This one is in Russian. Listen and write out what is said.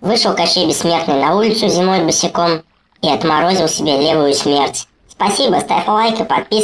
Вышел Кощей Бессмертный на улицу зимой босиком и отморозил себе левую смерть. Спасибо, ставь лайк и подписывайся.